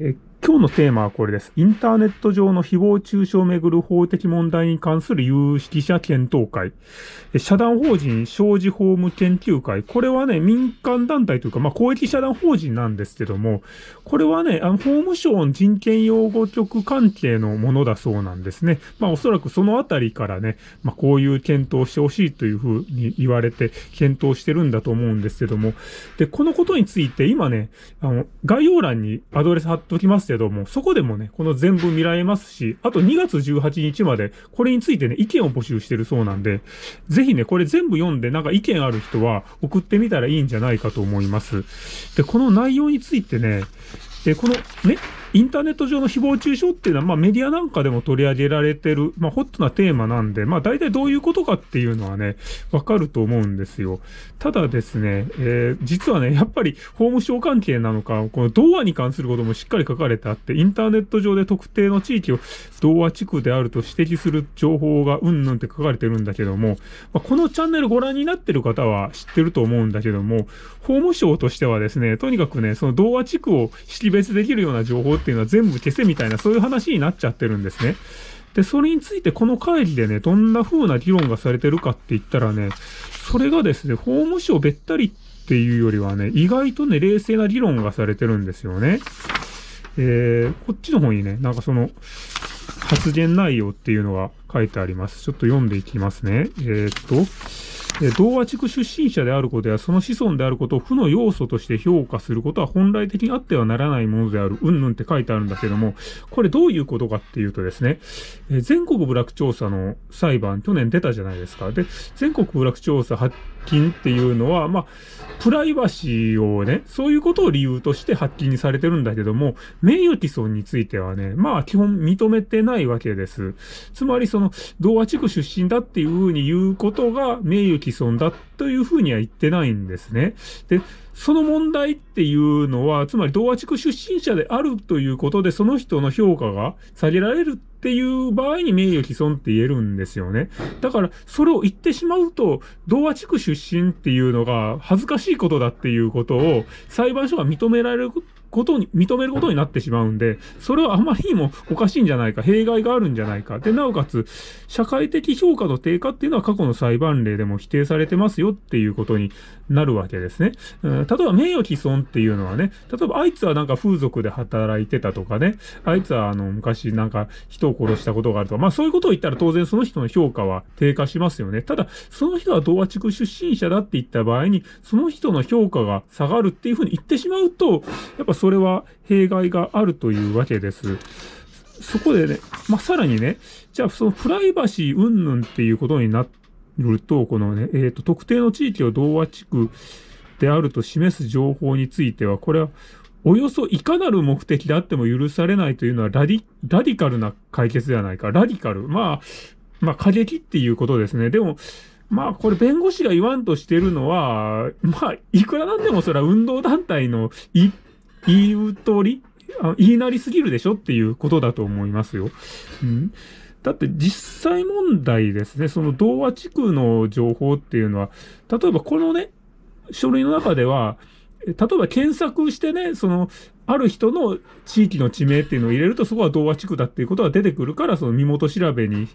え今日のテーマはこれです。インターネット上の誹謗中傷をめぐる法的問題に関する有識者検討会。社団法人商事法務研究会。これはね、民間団体というか、まあ、公益社団法人なんですけども、これはね、あの、法務省の人権擁護局関係のものだそうなんですね。まあ、おそらくそのあたりからね、まあ、こういう検討してほしいというふうに言われて、検討してるんだと思うんですけども、で、このことについて今ね、あの、概要欄にアドレス貼っときますけども、そこでもね、この全部見られますし、あと2月18日まで、これについてね、意見を募集してるそうなんで、ぜひね、これ全部読んで、なんか意見ある人は送ってみたらいいんじゃないかと思います。で、この内容についてね、で、このね、インターネット上の誹謗中傷っていうのは、まあメディアなんかでも取り上げられてる、まあホットなテーマなんで、まあ大体どういうことかっていうのはね、わかると思うんですよ。ただですね、えー、実はね、やっぱり法務省関係なのか、この童話に関することもしっかり書かれてあって、インターネット上で特定の地域を童話地区であると指摘する情報がうんぬんって書かれてるんだけども、まあ、このチャンネルご覧になってる方は知ってると思うんだけども、法務省としてはですね、とにかくね、その童話地区を識別できるような情報っていうのは全部消せみたいな、そういう話になっちゃってるんですね。で、それについてこの会議でね、どんな風な議論がされてるかって言ったらね、それがですね、法務省べったりっていうよりはね、意外とね、冷静な議論がされてるんですよね。えー、こっちの方にね、なんかその、発言内容っていうのが書いてあります。ちょっと読んでいきますね。えー、っと、同和地区出身者であることやその子孫であることを負の要素として評価することは本来的にあってはならないものである、うんぬんって書いてあるんだけども、これどういうことかっていうとですね、え全国部落調査の裁判、去年出たじゃないですか。で、全国部落調査発金っていうのは、まあ、プライバシーをね、そういうことを理由として発禁にされてるんだけども、名誉毀損についてはね、まあ基本認めてないわけです。つまりその、同和地区出身だっていうふうに言うことが名誉毀損だというふうには言ってないんですね。で、その問題っていうのは、つまり同和地区出身者であるということで、その人の評価が下げられるっていう場合に名誉毀損って言えるんですよね。だから、それを言ってしまうと、同和地区出身っていうのが恥ずかしいことだっていうことを裁判所が認められることに、認めることになってしまうんで、それはあまりにもおかしいんじゃないか、弊害があるんじゃないか。で、なおかつ、社会的評価の低下っていうのは過去の裁判例でも否定されてますよっていうことになるわけですね。うん、例えば名誉毀損っていうのはね、例えばあいつはなんか風俗で働いてたとかね、あいつはあの昔なんか人を殺したことがあるとか、まあそういうことを言ったら当然その人の評価は低下しますよね。ただ、その人は同和地区出身者だって言った場合に、その人の評価が下がるっていうふうに言ってしまうと、やっぱそれは弊害があるというわけです。そこでね、まあ、さらにね、じゃあそのプライバシー云々っていうことになると、このね、えっ、ー、と、特定の地域を同和地区であると示す情報については、これはおよそいかなる目的であっても許されないというのはラディ、ラディカルな解決ではないか。ラディカル。まあ、まあ過激っていうことですね。でも、まあ、これ弁護士が言わんとしてるのは、まあ、いくらなんでもそれは運動団体の言い、言う通り言いなりすぎるでしょっていうことだと思いますよ。うん。だって実際問題ですね、その童話地区の情報っていうのは、例えばこのね、書類の中では、例えば検索してね、その、ある人の地域の地名っていうのを入れると、そこは童話地区だっていうことが出てくるから、その身元調べに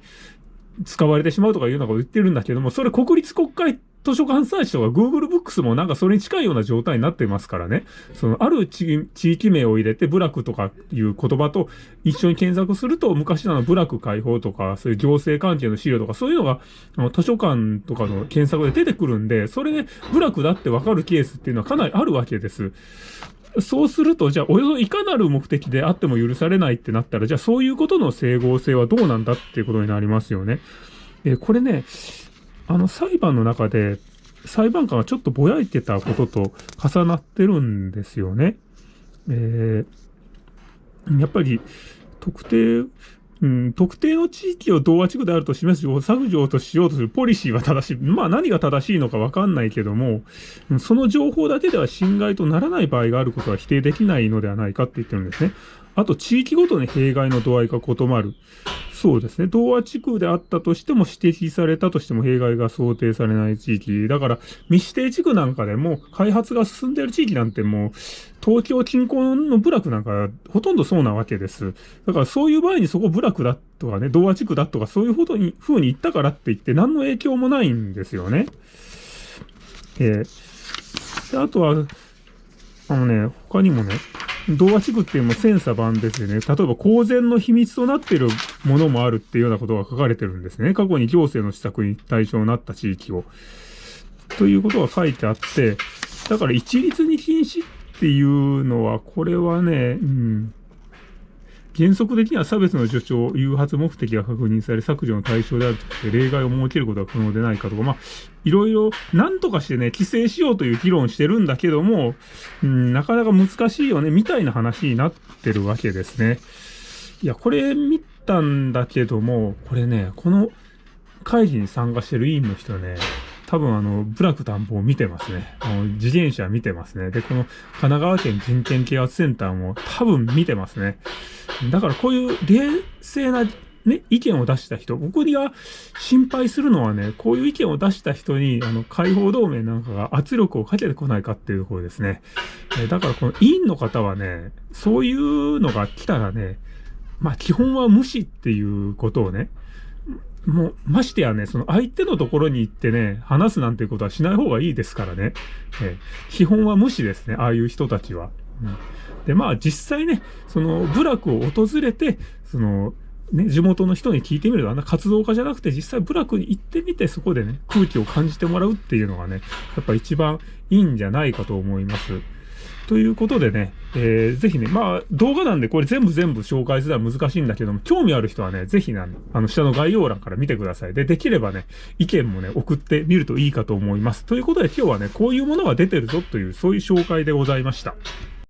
使われてしまうとかいうようなことを言ってるんだけども、それ国立国会図書館サーチとか Google Books もなんかそれに近いような状態になってますからね。その、ある地域名を入れて、部落とかいう言葉と一緒に検索すると、昔の部落解放とか、そういう行政関係の資料とか、そういうのが、図書館とかの検索で出てくるんで、それで部落だってわかるケースっていうのはかなりあるわけです。そうすると、じゃあ、およそいかなる目的であっても許されないってなったら、じゃあ、そういうことの整合性はどうなんだっていうことになりますよね。えこれね、あの、裁判の中で、裁判官がちょっとぼやいてたことと重なってるんですよね。えー、やっぱり、特定、うん、特定の地域を同和地区であると示す情報を削除としようとするポリシーは正しい。まあ何が正しいのかわかんないけども、その情報だけでは侵害とならない場合があることは否定できないのではないかって言ってるんですね。あと、地域ごとに弊害の度合いが異なる。そうですね。同和地区であったとしても指摘されたとしても弊害が想定されない地域。だから、未指定地区なんかでも開発が進んでいる地域なんてもう、東京近郊の部落なんかほとんどそうなわけです。だからそういう場合にそこ部落だとかね、同和地区だとかそういうことに、風に言ったからって言って何の影響もないんですよね。えー、であとは、あのね、他にもね、童話地区っていうのも千差万別でね、例えば公然の秘密となっているものもあるっていうようなことが書かれてるんですね。過去に行政の施策に対象になった地域を。ということが書いてあって、だから一律に禁止っていうのは、これはね、うん、原則的には差別の助長、誘発目的が確認され削除の対象であるとして例外を設けることは可能でないかとか、まあ、いろいろ何とかしてね、規制しようという議論してるんだけども、うん、なかなか難しいよね、みたいな話になってるわけですね。いや、これ見たんだけども、これね、この会議に参加してる委員の人ね、多分あの、ブラック担保を見てますね。あの自転車見てますね。で、この神奈川県人権啓発センターも多分見てますね。だからこういう冷静なね、意見を出した人、僕が心配するのはね、こういう意見を出した人に、あの、解放同盟なんかが圧力をかけてこないかっていうところですね。えだからこの委員の方はね、そういうのが来たらね、まあ基本は無視っていうことをね、もう、ましてやね、その相手のところに行ってね、話すなんていうことはしない方がいいですからね。え基本は無視ですね、ああいう人たちは。うん、で、まあ実際ね、その部落を訪れて、その、ね、地元の人に聞いてみると、あんな活動家じゃなくて実際部落に行ってみて、そこでね、空気を感じてもらうっていうのがね、やっぱ一番いいんじゃないかと思います。ということでね、えー、ぜひね、まあ、動画なんでこれ全部全部紹介するのは難しいんだけども、興味ある人はね、ぜひね、あの、下の概要欄から見てください。で、できればね、意見もね、送ってみるといいかと思います。ということで今日はね、こういうものが出てるぞという、そういう紹介でございました。